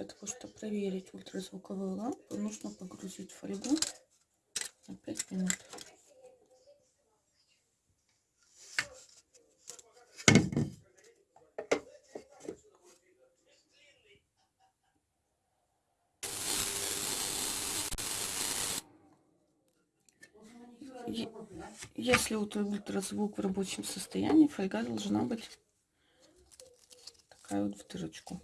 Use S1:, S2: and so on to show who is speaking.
S1: Для того, чтобы проверить ультразвуковую лампу, нужно погрузить фольгу на 5 минут. Если ультразвук в рабочем состоянии, фольга должна быть такая вот в дырочку.